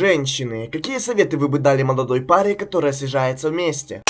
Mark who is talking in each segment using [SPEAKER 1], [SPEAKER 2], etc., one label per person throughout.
[SPEAKER 1] Женщины, какие советы вы бы дали молодой паре, которая съезжается вместе?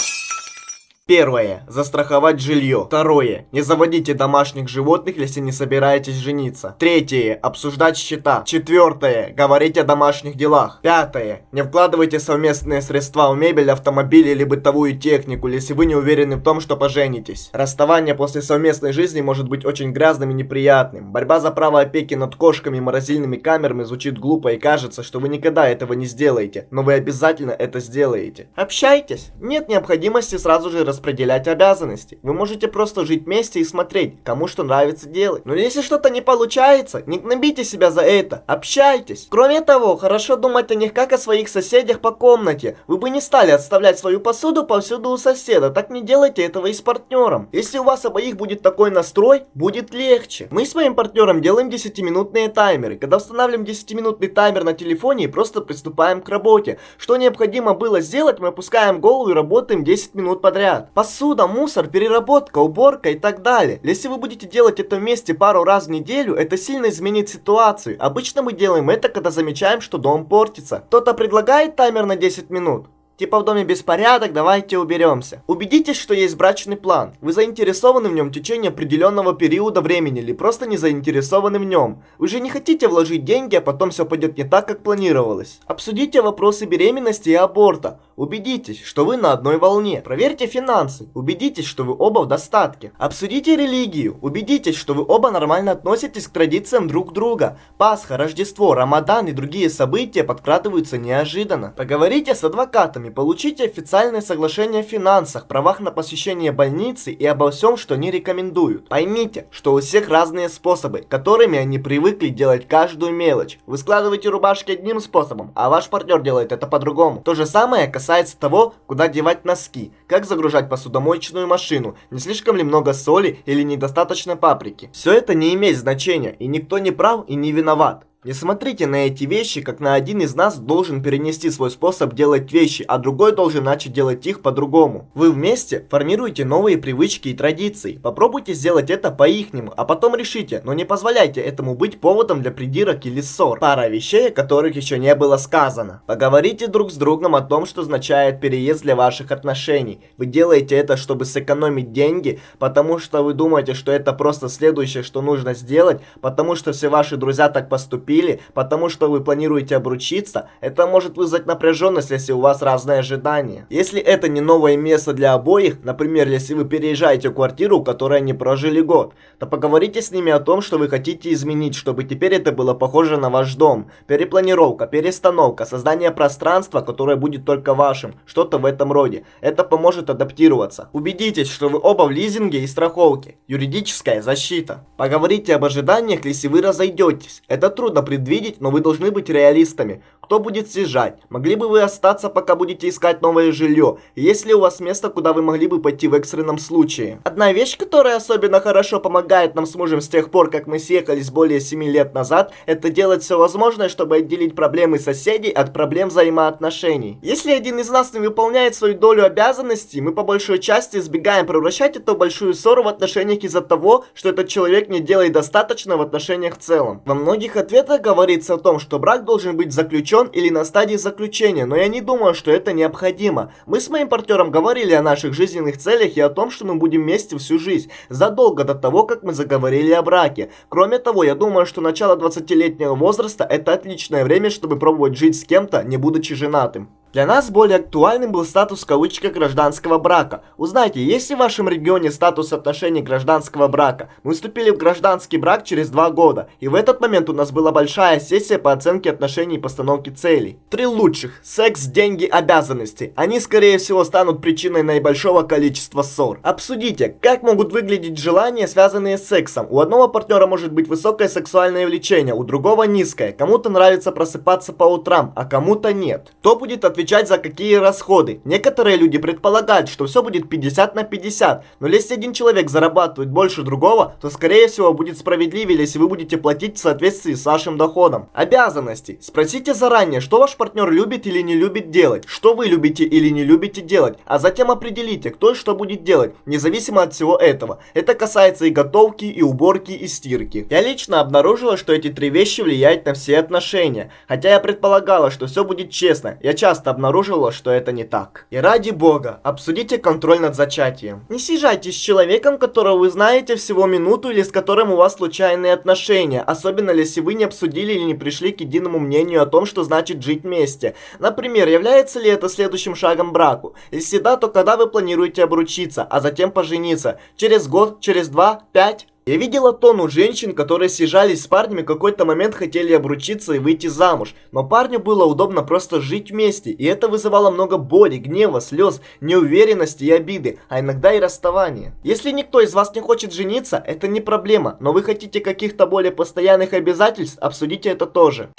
[SPEAKER 1] Первое. Застраховать жилье. Второе. Не заводите домашних животных, если не собираетесь жениться. Третье. Обсуждать счета. Четвертое. Говорить о домашних делах. Пятое. Не вкладывайте совместные средства в мебель, автомобиль или бытовую технику, если вы не уверены в том, что поженитесь. Расставание после совместной жизни может быть очень грязным и неприятным. Борьба за право опеки над кошками и морозильными камерами звучит глупо и кажется, что вы никогда этого не сделаете, но вы обязательно это сделаете. Общайтесь. Нет необходимости сразу же распределять распределять обязанности. Вы можете просто жить вместе и смотреть, кому что нравится делать. Но если что-то не получается, не гнобите себя за это, общайтесь. Кроме того, хорошо думать о них как о своих соседях по комнате. Вы бы не стали отставлять свою посуду повсюду у соседа, так не делайте этого и с партнером. Если у вас обоих будет такой настрой, будет легче. Мы с моим партнером делаем 10-минутные таймеры. Когда устанавливаем 10-минутный таймер на телефоне и просто приступаем к работе. Что необходимо было сделать, мы опускаем голову и работаем 10 минут подряд. Посуда, мусор, переработка, уборка и так далее. Если вы будете делать это вместе пару раз в неделю, это сильно изменит ситуацию. Обычно мы делаем это, когда замечаем, что дом портится. Кто-то предлагает таймер на 10 минут. Типа в доме беспорядок, давайте уберемся. Убедитесь, что есть брачный план. Вы заинтересованы в нем в течение определенного периода времени или просто не заинтересованы в нем. Вы же не хотите вложить деньги, а потом все пойдет не так, как планировалось. Обсудите вопросы беременности и аборта. Убедитесь, что вы на одной волне. Проверьте финансы. Убедитесь, что вы оба в достатке. Обсудите религию. Убедитесь, что вы оба нормально относитесь к традициям друг друга. Пасха, Рождество, Рамадан и другие события подкрадываются неожиданно. Поговорите с адвокатами получите официальное соглашение о финансах, правах на посещение больницы и обо всем, что они рекомендуют. Поймите, что у всех разные способы, которыми они привыкли делать каждую мелочь. Вы складываете рубашки одним способом, а ваш партнер делает это по-другому. То же самое касается того, куда девать носки, как загружать посудомоечную машину, не слишком ли много соли или недостаточно паприки. Все это не имеет значения, и никто не прав и не виноват. Не смотрите на эти вещи, как на один из нас должен перенести свой способ делать вещи, а другой должен начать делать их по-другому. Вы вместе формируете новые привычки и традиции. Попробуйте сделать это по-ихнему, а потом решите, но не позволяйте этому быть поводом для придирок или ссор. Пара вещей, о которых еще не было сказано. Поговорите друг с другом о том, что означает переезд для ваших отношений. Вы делаете это, чтобы сэкономить деньги, потому что вы думаете, что это просто следующее, что нужно сделать, потому что все ваши друзья так поступили поступили, потому что вы планируете обручиться, это может вызвать напряженность, если у вас разные ожидания. Если это не новое место для обоих, например, если вы переезжаете в квартиру, в которой не прожили год, то поговорите с ними о том, что вы хотите изменить, чтобы теперь это было похоже на ваш дом. Перепланировка, перестановка, создание пространства, которое будет только вашим, что-то в этом роде. Это поможет адаптироваться. Убедитесь, что вы оба в лизинге и страховке. Юридическая защита. Поговорите об ожиданиях, если вы разойдетесь. Это трудно трудно предвидеть, но вы должны быть реалистами. Кто будет съезжать? Могли бы вы остаться, пока будете искать новое жилье? Есть ли у вас место, куда вы могли бы пойти в экстренном случае? Одна вещь, которая особенно хорошо помогает нам с мужем с тех пор, как мы съехались более 7 лет назад, это делать все возможное, чтобы отделить проблемы соседей от проблем взаимоотношений. Если один из нас не выполняет свою долю обязанностей, мы по большой части избегаем превращать эту большую ссору в отношениях из-за того, что этот человек не делает достаточно в отношениях в целом. Во многих ответах это говорится о том, что брак должен быть заключен или на стадии заключения, но я не думаю, что это необходимо. Мы с моим партнером говорили о наших жизненных целях и о том, что мы будем вместе всю жизнь, задолго до того, как мы заговорили о браке. Кроме того, я думаю, что начало 20-летнего возраста это отличное время, чтобы пробовать жить с кем-то, не будучи женатым. Для нас более актуальным был статус в гражданского брака. Узнайте, есть ли в вашем регионе статус отношений гражданского брака? Мы вступили в гражданский брак через два года, и в этот момент у нас была большая сессия по оценке отношений и постановке целей. Три лучших. Секс, деньги, обязанности. Они, скорее всего, станут причиной наибольшого количества ссор. Обсудите, как могут выглядеть желания, связанные с сексом. У одного партнера может быть высокое сексуальное влечение, у другого низкое. Кому-то нравится просыпаться по утрам, а кому-то нет. Кто будет отвечать отвечать за какие расходы. Некоторые люди предполагают, что все будет 50 на 50, но если один человек зарабатывает больше другого, то скорее всего будет справедливее, если вы будете платить в соответствии с вашим доходом. Обязанности. Спросите заранее, что ваш партнер любит или не любит делать, что вы любите или не любите делать, а затем определите, кто и что будет делать, независимо от всего этого. Это касается и готовки, и уборки, и стирки. Я лично обнаружила, что эти три вещи влияют на все отношения, хотя я предполагала, что все будет честно, я часто обнаруживала, что это не так. И ради бога, обсудите контроль над зачатием. Не съезжайте с человеком, которого вы знаете всего минуту или с которым у вас случайные отношения, особенно если вы не обсудили или не пришли к единому мнению о том, что значит жить вместе. Например, является ли это следующим шагом браку? Если да, то когда вы планируете обручиться, а затем пожениться? Через год, через два, пять? Я видела тонну женщин, которые съезжались с парнями, в какой-то момент хотели обручиться и выйти замуж. Но парню было удобно просто жить вместе, и это вызывало много боли, гнева, слез, неуверенности и обиды, а иногда и расставания. Если никто из вас не хочет жениться, это не проблема, но вы хотите каких-то более постоянных обязательств, обсудите это тоже.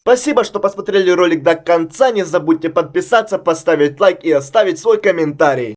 [SPEAKER 1] Спасибо, что посмотрели ролик до конца, не забудьте подписаться, поставить лайк и оставить свой комментарий.